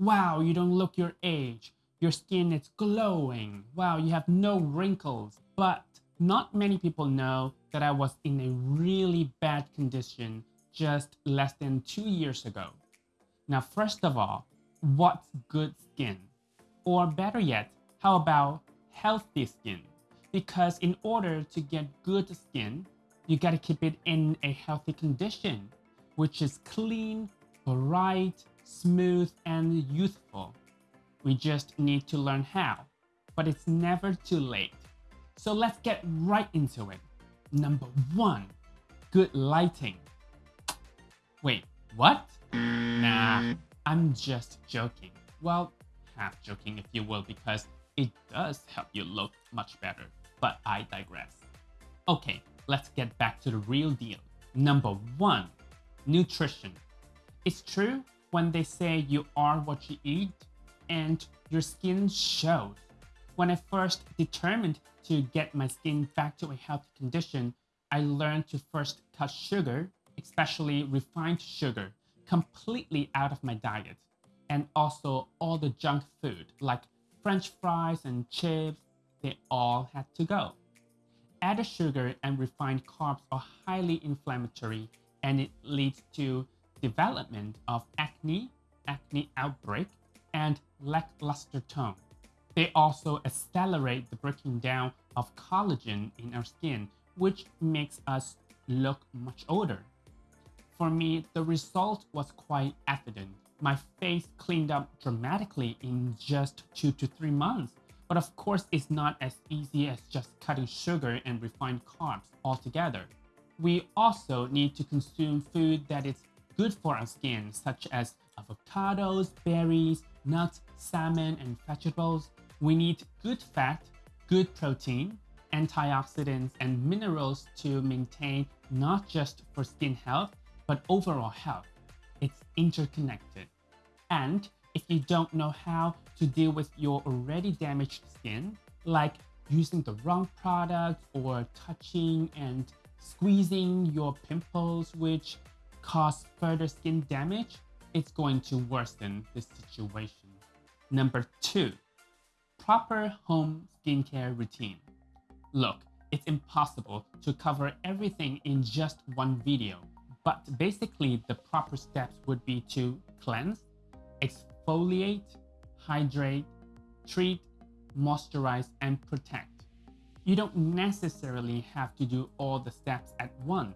Wow, you don't look your age. Your skin is glowing. Wow, you have no wrinkles. But not many people know that I was in a really bad condition just less than two years ago. Now, first of all, what's good skin? Or better yet, how about healthy skin? Because in order to get good skin, you gotta keep it in a healthy condition, which is clean, bright, smooth, and youthful. We just need to learn how, but it's never too late. So let's get right into it. Number one, good lighting. Wait, what? Nah, I'm just joking. Well, half joking if you will, because it does help you look much better, but I digress. Okay, let's get back to the real deal. Number one, nutrition. It's true when they say you are what you eat and your skin shows. When I first determined to get my skin back to a healthy condition, I learned to first cut sugar, especially refined sugar, completely out of my diet. And also all the junk food like french fries and chips, they all had to go. Added sugar and refined carbs are highly inflammatory and it leads to development of acne, acne outbreak, and lackluster tone. They also accelerate the breaking down of collagen in our skin, which makes us look much older. For me, the result was quite evident. My face cleaned up dramatically in just two to three months. But of course, it's not as easy as just cutting sugar and refined carbs altogether. We also need to consume food that is good for our skin, such as avocados, berries, nuts, salmon, and vegetables. We need good fat, good protein, antioxidants, and minerals to maintain not just for skin health, but overall health. It's interconnected. And if you don't know how to deal with your already damaged skin, like using the wrong product or touching and squeezing your pimples, which cause further skin damage, it's going to worsen the situation. Number two, proper home skincare routine. Look, it's impossible to cover everything in just one video, but basically the proper steps would be to cleanse, exfoliate, hydrate, treat, moisturize, and protect. You don't necessarily have to do all the steps at once,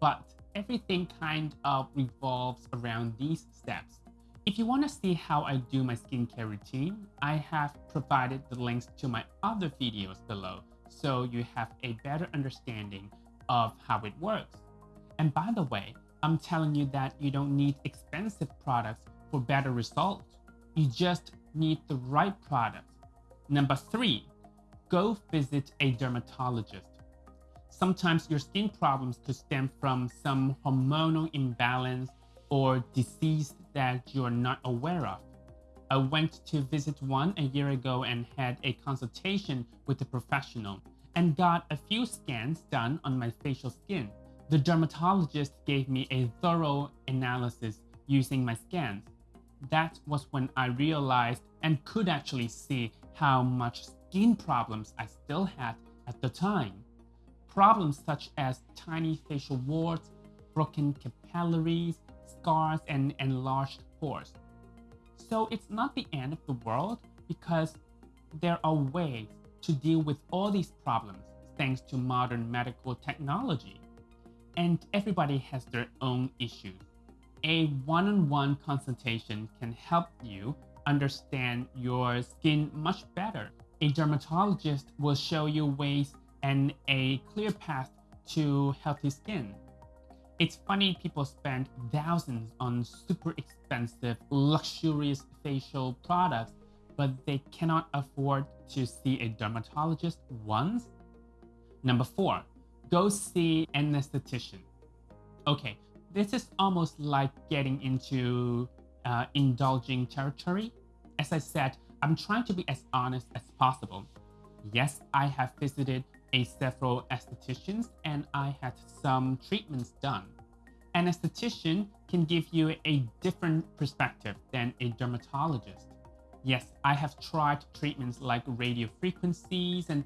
but everything kind of revolves around these steps. If you want to see how I do my skincare routine, I have provided the links to my other videos below so you have a better understanding of how it works. And by the way, I'm telling you that you don't need expensive products for better results. You just need the right products. Number three, go visit a dermatologist. Sometimes your skin problems could stem from some hormonal imbalance or disease that you're not aware of. I went to visit one a year ago and had a consultation with a professional and got a few scans done on my facial skin. The dermatologist gave me a thorough analysis using my scans. That was when I realized and could actually see how much skin problems I still had at the time. Problems such as tiny facial warts, broken capillaries, scars, and enlarged pores. So it's not the end of the world because there are ways to deal with all these problems thanks to modern medical technology. And everybody has their own issues. A one-on-one -on -one consultation can help you understand your skin much better. A dermatologist will show you ways and a clear path to healthy skin. It's funny people spend thousands on super expensive, luxurious facial products, but they cannot afford to see a dermatologist once. Number four, go see an esthetician. Okay, this is almost like getting into uh, indulging territory. As I said, I'm trying to be as honest as possible. Yes, I have visited a several estheticians and I had some treatments done. An esthetician can give you a different perspective than a dermatologist. Yes, I have tried treatments like radio frequencies and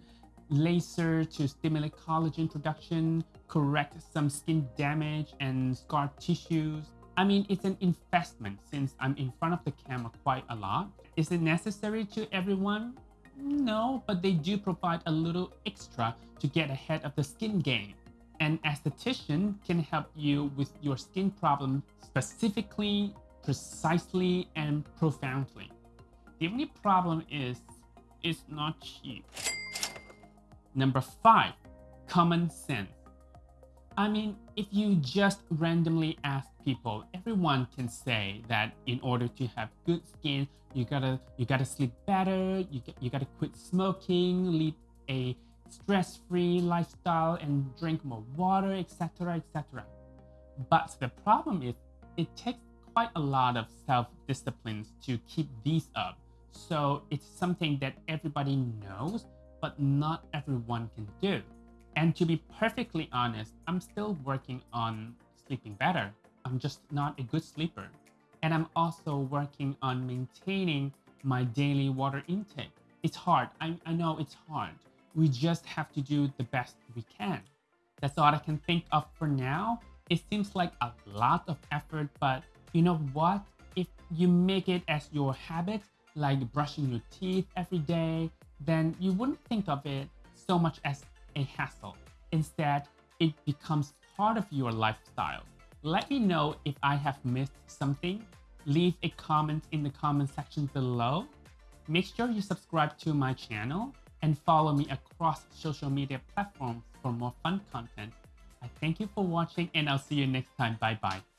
laser to stimulate collagen production, correct some skin damage and scar tissues. I mean, it's an investment since I'm in front of the camera quite a lot. Is it necessary to everyone? No, but they do provide a little extra to get ahead of the skin game. An esthetician can help you with your skin problem specifically, precisely, and profoundly. The only problem is it's not cheap. Number five, common sense. I mean, if you just randomly ask people, everyone can say that in order to have good skin, you gotta you gotta sleep better, you you gotta quit smoking, lead a stress-free lifestyle, and drink more water, etc., etc. But the problem is, it takes quite a lot of self-disciplines to keep these up. So it's something that everybody knows, but not everyone can do. And to be perfectly honest, I'm still working on sleeping better. I'm just not a good sleeper. And I'm also working on maintaining my daily water intake. It's hard. I, I know it's hard. We just have to do the best we can. That's all I can think of for now. It seems like a lot of effort, but you know what? If you make it as your habit, like brushing your teeth every day, then you wouldn't think of it so much as a hassle. Instead, it becomes part of your lifestyle. Let me know if I have missed something. Leave a comment in the comment section below. Make sure you subscribe to my channel and follow me across social media platforms for more fun content. I thank you for watching and I'll see you next time. Bye bye.